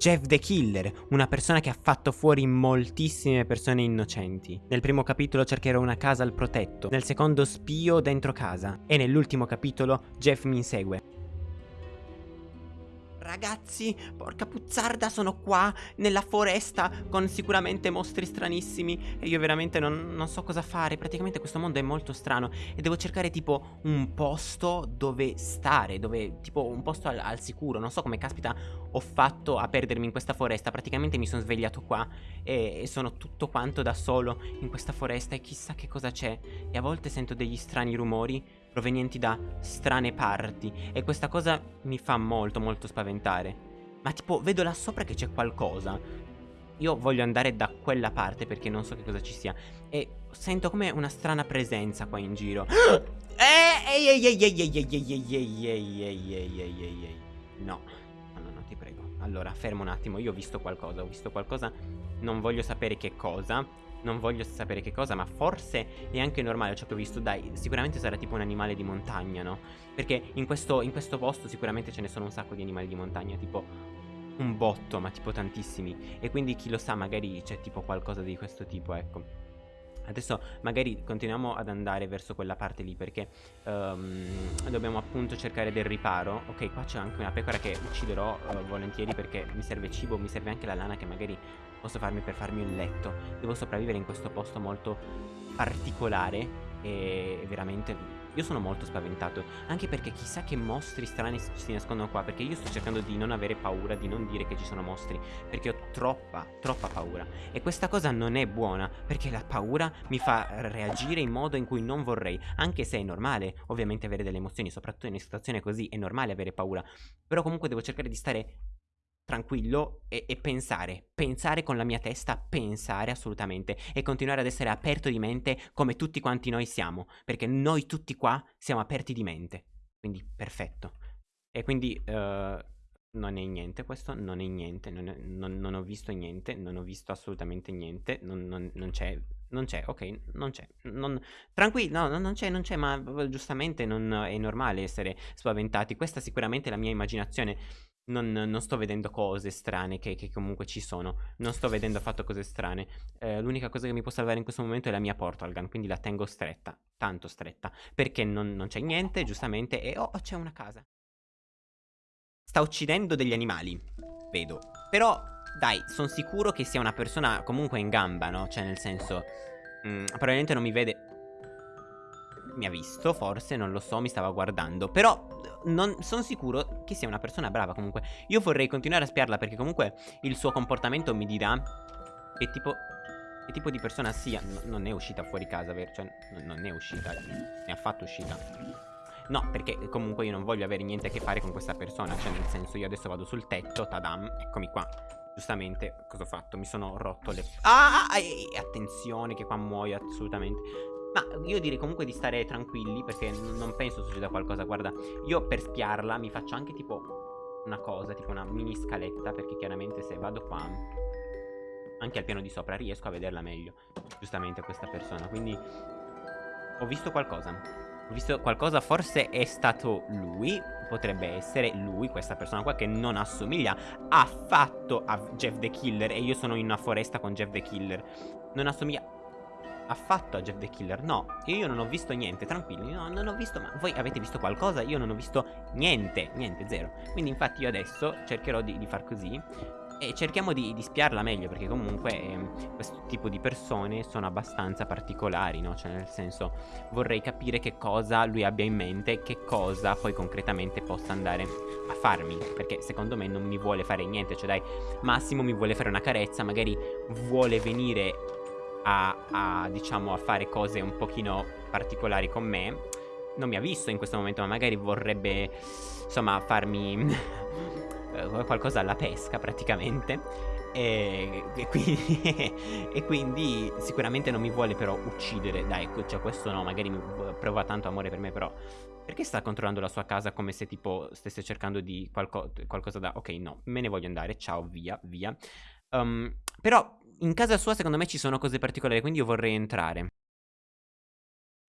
Jeff the Killer, una persona che ha fatto fuori moltissime persone innocenti. Nel primo capitolo cercherò una casa al protetto, nel secondo spio dentro casa e nell'ultimo capitolo Jeff mi insegue. Ragazzi, porca puzzarda, sono qua nella foresta con sicuramente mostri stranissimi e io veramente non, non, so cosa fare. Praticamente questo mondo è molto strano e devo cercare tipo un posto dove stare, dove tipo un posto al, al sicuro. Non so come caspita ho fatto a perdermi in questa foresta. Praticamente mi sono svegliato qua e, e sono tutto quanto da solo in questa foresta e chissà che cosa c'è. E a volte sento degli strani rumori provenienti da strane parti e questa cosa mi fa molto molto spaventare. Ma tipo, vedo là sopra che c'è qualcosa. Io voglio andare da quella parte perché non so che cosa ci sia. E sento come una strana presenza qua in giro. Ehi, ehi, ehi, ehi, ehi, ehi, ehi, ehi, ehi, ehi, ehi, ehi, No, no, no, no, ti prego. Allora, fermo un attimo, io ho visto qualcosa, ho visto qualcosa, non voglio sapere che cosa non voglio sapere che cosa, ma forse è anche normale ciò che ho visto. Dai, sicuramente sarà tipo un animale di montagna, no? Perché in questo, in questo posto sicuramente ce ne sono un sacco di animali di montagna, tipo un botto, ma tipo tantissimi. E quindi chi lo sa, magari c'è tipo qualcosa di questo tipo, ecco. Adesso magari continuiamo ad andare verso quella parte lì perché um, dobbiamo appunto cercare del riparo. Ok, qua c'è anche una pecora che ucciderò uh, volentieri perché mi serve cibo, mi serve anche la lana che magari posso farmi per farmi un letto. Devo sopravvivere in questo posto molto particolare e veramente io sono molto spaventato, anche perché chissà che mostri strani si nascondono qua, perché io sto cercando di non avere paura, di non dire che ci sono mostri, perché ho troppa, troppa paura. E questa cosa non è buona, perché la paura mi fa reagire in modo in cui non vorrei, anche se è normale, ovviamente avere delle emozioni, soprattutto in una situazione così, è normale avere paura, però comunque devo cercare di stare tranquillo e, e, pensare, pensare con la mia testa, pensare assolutamente e continuare ad essere aperto di mente come tutti quanti noi siamo, perché noi tutti qua siamo aperti di mente, quindi perfetto. E quindi uh, non è niente questo, non è niente, non, è, non, non, ho visto niente, non ho visto assolutamente niente, non, non c'è, non c'è, ok, non c'è, tranquillo, no, non c'è, non c'è, ma giustamente non è normale essere spaventati, questa sicuramente è la mia immaginazione non, non, sto vedendo cose strane che, che, comunque ci sono. Non sto vedendo affatto cose strane. Eh, l'unica cosa che mi può salvare in questo momento è la mia portal gun, quindi la tengo stretta, tanto stretta. Perché non, non c'è niente, giustamente, e oh, c'è una casa. Sta uccidendo degli animali, vedo. Però, dai, sono sicuro che sia una persona comunque in gamba, no? Cioè, nel senso, mh, mm, probabilmente non mi vede mi ha visto, forse, non lo so, mi stava guardando. Però non sono sicuro che sia una persona brava comunque. Io vorrei continuare a spiarla perché comunque il suo comportamento mi dirà che tipo... Che tipo di persona sia. No, non è uscita fuori casa, vero? Cioè, non è uscita. Ne ha fatto uscita. No, perché comunque io non voglio avere niente a che fare con questa persona. Cioè, nel senso, io adesso vado sul tetto, tadam, eccomi qua. Giustamente, cosa ho fatto? Mi sono rotto le... Ah, ah attenzione che qua muoio assolutamente. Ma io direi comunque di stare tranquilli perché non penso succeda qualcosa. Guarda, io per spiarla mi faccio anche tipo una cosa, tipo una mini scaletta perché chiaramente se vado qua, anche al piano di sopra, riesco a vederla meglio. Giustamente questa persona. Quindi ho visto qualcosa. Ho visto qualcosa, forse è stato lui, potrebbe essere lui, questa persona qua che non assomiglia affatto a Jeff the Killer e io sono in una foresta con Jeff the Killer. Non assomiglia affatto a Jeff the Killer No, io non ho visto niente, tranquilli No, non ho visto, ma voi avete visto qualcosa? Io non ho visto niente, niente, zero Quindi infatti io adesso cercherò di, di far così e cerchiamo di, di, spiarla meglio perché comunque eh, questo tipo di persone sono abbastanza particolari, no? Cioè nel senso vorrei capire che cosa lui abbia in mente e che cosa poi concretamente possa andare a farmi Perché secondo me non mi vuole fare niente, cioè dai, massimo mi vuole fare una carezza, magari vuole venire a, a, diciamo, a fare cose un pochino particolari con me. Non mi ha visto in questo momento, ma magari vorrebbe, insomma, farmi qualcosa alla pesca praticamente. E, e, quindi, e, quindi, sicuramente non mi vuole però uccidere Dai, cioè questo no, magari prova tanto amore per me però Perché sta controllando la sua casa come se tipo stesse cercando di qualco qualcosa da Ok no, me ne voglio andare, ciao, via, via um, Però in casa sua secondo me ci sono cose particolari, quindi io vorrei entrare.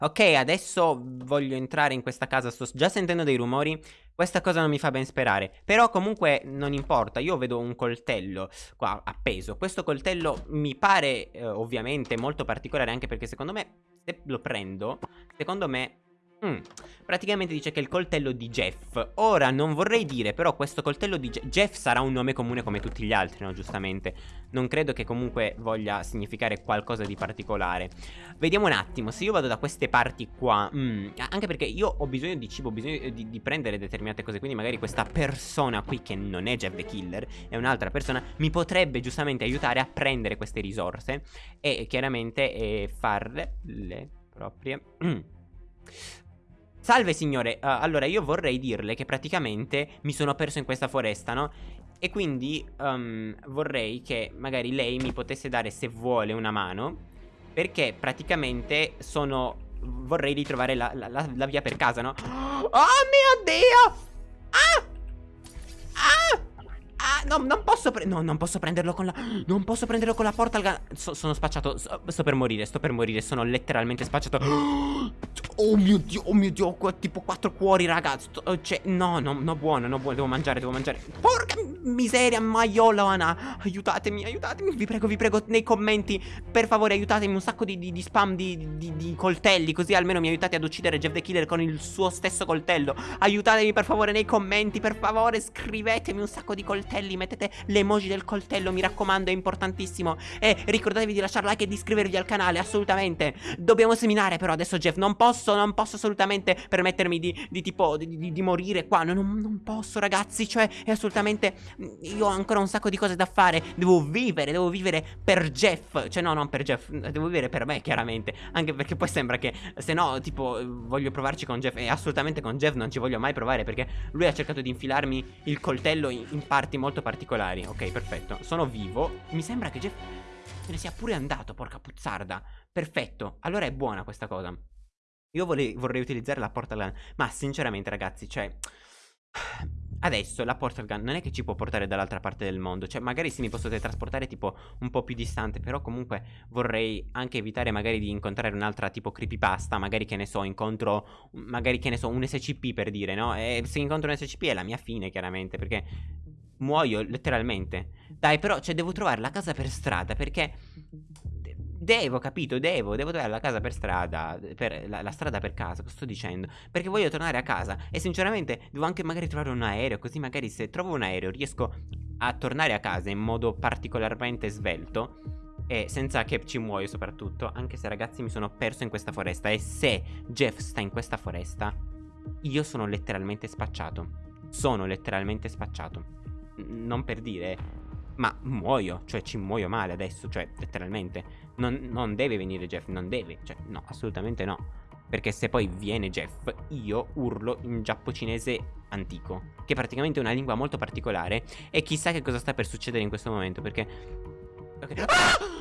Ok, adesso voglio entrare in questa casa, sto già sentendo dei rumori, questa cosa non mi fa ben sperare, però comunque non importa, io vedo un coltello qua appeso, questo coltello mi pare eh, ovviamente molto particolare anche perché secondo me, se lo prendo, secondo me Mm, praticamente dice che il coltello di Jeff. Ora non vorrei dire però questo coltello di Jeff Jeff sarà un nome comune come tutti gli altri no giustamente. Non credo che comunque voglia significare qualcosa di particolare. Vediamo un attimo se io vado da queste parti qua mm, Anche perché io ho bisogno di cibo Ho bisogno di, di, prendere determinate cose Quindi magari questa persona qui che non è Jeff the Killer È un'altra persona Mi potrebbe giustamente aiutare a prendere queste risorse E chiaramente eh, farle le proprie Salve signore, uh, allora io vorrei dirle che praticamente mi sono perso in questa foresta, no? E quindi um, vorrei che magari lei mi potesse dare se vuole una mano Perché praticamente sono... vorrei ritrovare la, la, la, la via per casa, no? Oh mio Dio! Ah! no, non posso No, non posso prenderlo con la Non posso prenderlo con la portal gun so, Sono spacciato so, Sto per morire, sto per morire Sono letteralmente spacciato Oh mio dio, oh mio dio Tipo quattro cuori, ragazzi Cioè, no, no, no, buono, no, buono Devo mangiare, devo mangiare Porca miseria, maiolana Aiutatemi, aiutatemi Vi prego, vi prego, nei commenti Per favore, aiutatemi Un sacco di, di, di spam di, di coltelli Così almeno mi aiutate ad uccidere Jeff the Killer Con il suo stesso coltello Aiutatemi per favore nei commenti Per favore, scrivetemi un sacco di coltelli mettete le emoji del coltello, mi raccomando, è importantissimo. E ricordatevi di lasciare like e di iscrivervi al canale, assolutamente. Dobbiamo seminare però adesso, Jeff, non posso, non posso assolutamente permettermi di, di tipo, di, di, di, morire qua. Non, non posso, ragazzi, cioè, è assolutamente... Io ho ancora un sacco di cose da fare. Devo vivere, devo vivere per Jeff. Cioè, no, non per Jeff, devo vivere per me, chiaramente. Anche perché poi sembra che, se no, tipo, voglio provarci con Jeff. E assolutamente con Jeff non ci voglio mai provare perché lui ha cercato di infilarmi il coltello in, in parti molto particolari. Ok, perfetto. Sono vivo. Mi sembra che Jeff se ne sia pure andato, porca puzzarda. Perfetto. Allora è buona questa cosa. Io vorrei, vorrei utilizzare la portal gun. Ma sinceramente, ragazzi, cioè... Adesso la portal gun non è che ci può portare dall'altra parte del mondo Cioè magari sì mi posso teletrasportare tipo un po' più distante Però comunque vorrei anche evitare magari di incontrare un'altra tipo creepypasta Magari che ne so incontro Magari che ne so un SCP per dire no E se incontro un SCP è la mia fine chiaramente Perché muoio letteralmente. Dai, però, cioè, devo trovare la casa per strada perché... Devo, capito, devo, devo trovare la casa per strada, per, la, la, strada per casa, cosa sto dicendo? Perché voglio tornare a casa e sinceramente devo anche magari trovare un aereo, così magari se trovo un aereo riesco a tornare a casa in modo particolarmente svelto e senza che ci muoio soprattutto, anche se ragazzi mi sono perso in questa foresta e se Jeff sta in questa foresta, io sono letteralmente spacciato. Sono letteralmente spacciato non per dire, ma muoio, cioè ci muoio male adesso, cioè letteralmente. Non, non deve venire Jeff, non deve, cioè no, assolutamente no. Perché se poi viene Jeff, io urlo in giappo-cinese antico, che è praticamente una lingua molto particolare, e chissà che cosa sta per succedere in questo momento, perché... Okay. Ah!